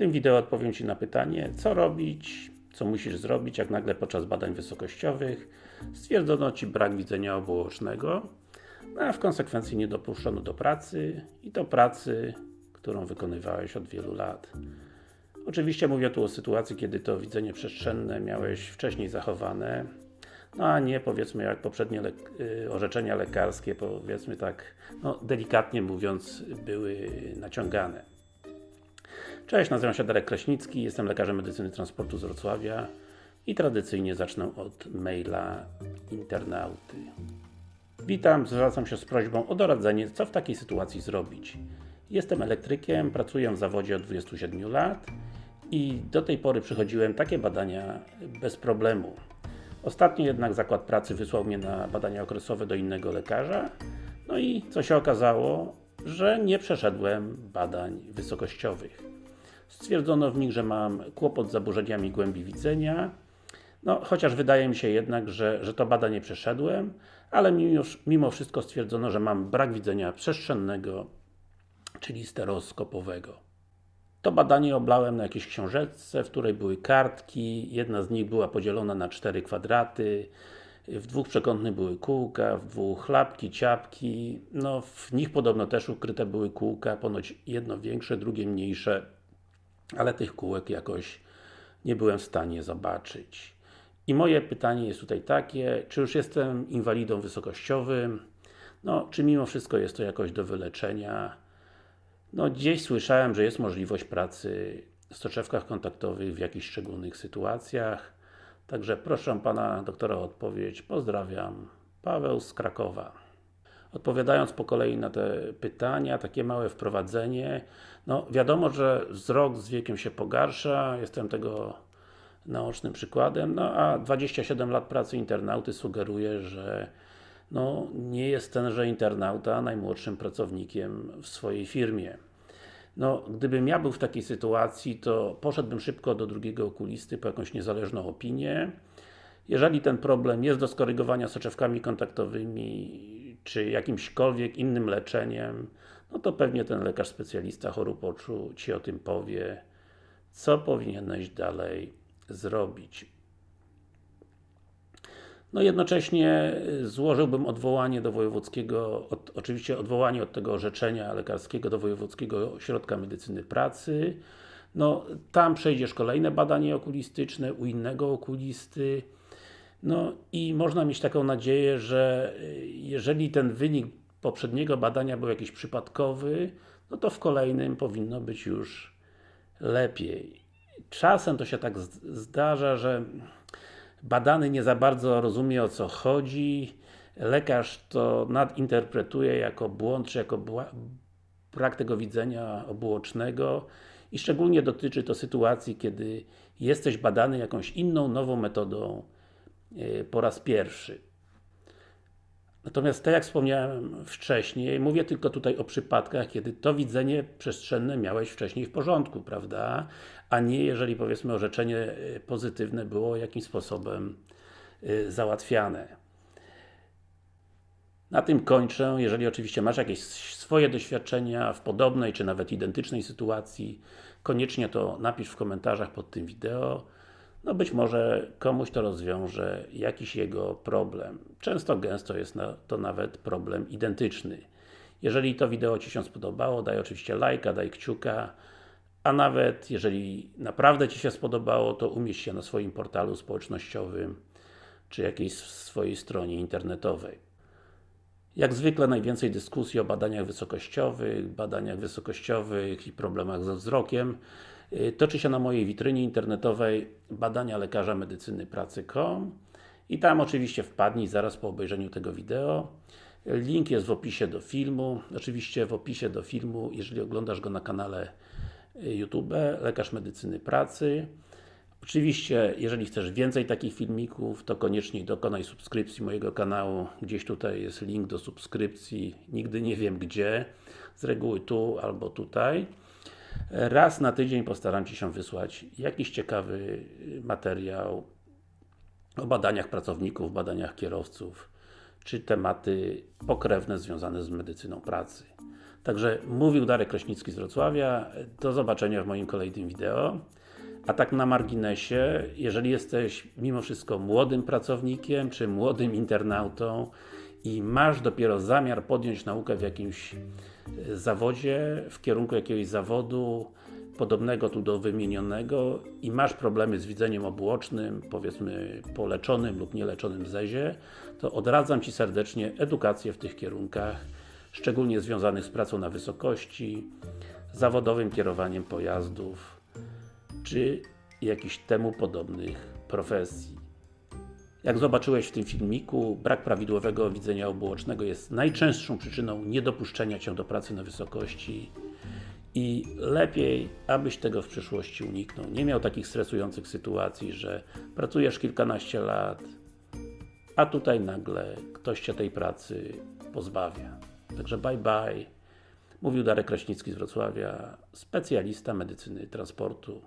tym wideo odpowiem Ci na pytanie, co robić, co musisz zrobić, jak nagle podczas badań wysokościowych stwierdzono Ci brak widzenia obuocznego, no a w konsekwencji nie dopuszczono do pracy i to pracy, którą wykonywałeś od wielu lat. Oczywiście mówię tu o sytuacji, kiedy to widzenie przestrzenne miałeś wcześniej zachowane, no a nie powiedzmy jak poprzednie le y, orzeczenia lekarskie, powiedzmy tak, no delikatnie mówiąc, były naciągane. Cześć, nazywam się Darek Kraśnicki, jestem lekarzem medycyny transportu z Wrocławia i tradycyjnie zacznę od maila internauty. Witam, zwracam się z prośbą o doradzenie, co w takiej sytuacji zrobić. Jestem elektrykiem, pracuję w zawodzie od 27 lat i do tej pory przychodziłem takie badania bez problemu. Ostatnio jednak zakład pracy wysłał mnie na badania okresowe do innego lekarza, no i co się okazało, że nie przeszedłem badań wysokościowych. Stwierdzono w nich, że mam kłopot z zaburzeniami głębi widzenia, no, chociaż wydaje mi się jednak, że, że to badanie przeszedłem, ale mimo, mimo wszystko stwierdzono, że mam brak widzenia przestrzennego, czyli stereoskopowego. To badanie oblałem na jakiejś książeczce, w której były kartki, jedna z nich była podzielona na cztery kwadraty, w dwóch przekątnych były kółka, w dwóch chlapki, ciapki, no w nich podobno też ukryte były kółka, ponoć jedno większe, drugie mniejsze, ale tych kółek jakoś nie byłem w stanie zobaczyć. I moje pytanie jest tutaj takie, czy już jestem inwalidą wysokościowym? No, czy mimo wszystko jest to jakoś do wyleczenia? No, gdzieś słyszałem, że jest możliwość pracy w soczewkach kontaktowych w jakichś szczególnych sytuacjach. Także proszę Pana doktora o odpowiedź. Pozdrawiam. Paweł z Krakowa. Odpowiadając po kolei na te pytania, takie małe wprowadzenie. No, wiadomo, że wzrok z wiekiem się pogarsza, jestem tego naocznym przykładem, no a 27 lat pracy internauty sugeruje, że no, nie jest tenże internauta najmłodszym pracownikiem w swojej firmie. No, gdybym ja był w takiej sytuacji, to poszedłbym szybko do drugiego okulisty po jakąś niezależną opinię. Jeżeli ten problem jest do skorygowania soczewkami kontaktowymi, czy jakimśkolwiek innym leczeniem, no to pewnie ten lekarz specjalista chorób oczu Ci o tym powie, co powinieneś dalej zrobić. No jednocześnie y, złożyłbym odwołanie do wojewódzkiego, od, oczywiście odwołanie od tego orzeczenia lekarskiego do Wojewódzkiego Ośrodka Medycyny Pracy. No, tam przejdziesz kolejne badanie okulistyczne u innego okulisty. No i można mieć taką nadzieję, że y, jeżeli ten wynik poprzedniego badania był jakiś przypadkowy, no to w kolejnym powinno być już lepiej. Czasem to się tak zdarza, że badany nie za bardzo rozumie o co chodzi, lekarz to nadinterpretuje jako błąd, czy jako brak tego widzenia obuocznego i szczególnie dotyczy to sytuacji, kiedy jesteś badany jakąś inną, nową metodą po raz pierwszy. Natomiast tak jak wspomniałem wcześniej, mówię tylko tutaj o przypadkach, kiedy to widzenie przestrzenne miałeś wcześniej w porządku, prawda? A nie jeżeli powiedzmy orzeczenie e, pozytywne było jakimś sposobem e, załatwiane. Na tym kończę. Jeżeli oczywiście masz jakieś swoje doświadczenia w podobnej, czy nawet identycznej sytuacji, koniecznie to napisz w komentarzach pod tym wideo no być może komuś to rozwiąże jakiś jego problem. Często, gęsto jest to nawet problem identyczny. Jeżeli to wideo Ci się spodobało, daj oczywiście lajka, daj kciuka, a nawet jeżeli naprawdę Ci się spodobało, to umieść się na swoim portalu społecznościowym, czy jakiejś swojej stronie internetowej. Jak zwykle najwięcej dyskusji o badaniach wysokościowych, badaniach wysokościowych i problemach ze wzrokiem toczy się na mojej witrynie internetowej badania lekarza medycyny pracy.com i tam oczywiście wpadnij zaraz po obejrzeniu tego wideo. Link jest w opisie do filmu. Oczywiście w opisie do filmu, jeżeli oglądasz go na kanale y, YouTube, Lekarz Medycyny Pracy. Oczywiście, jeżeli chcesz więcej takich filmików, to koniecznie dokonaj subskrypcji mojego kanału. Gdzieś tutaj jest link do subskrypcji, nigdy nie wiem gdzie. Z reguły tu albo tutaj. Raz na tydzień postaram się wysłać jakiś ciekawy materiał o badaniach pracowników, badaniach kierowców, czy tematy pokrewne związane z medycyną pracy. Także mówił Darek Kraśnicki z Wrocławia. Do zobaczenia w moim kolejnym wideo. A tak na marginesie, jeżeli jesteś mimo wszystko młodym pracownikiem, czy młodym internautą i masz dopiero zamiar podjąć naukę w jakimś zawodzie, w kierunku jakiegoś zawodu podobnego tu do wymienionego i masz problemy z widzeniem obuocznym, powiedzmy po leczonym lub nieleczonym zezie, to odradzam Ci serdecznie edukację w tych kierunkach, szczególnie związanych z pracą na wysokości, zawodowym kierowaniem pojazdów, czy jakichś temu podobnych profesji. Jak zobaczyłeś w tym filmiku, brak prawidłowego widzenia obuocznego jest najczęstszą przyczyną niedopuszczenia Cię do pracy na wysokości i lepiej, abyś tego w przyszłości uniknął. Nie miał takich stresujących sytuacji, że pracujesz kilkanaście lat, a tutaj nagle ktoś Cię tej pracy pozbawia. Także bye bye. Mówił Darek Kraśnicki z Wrocławia, specjalista medycyny transportu.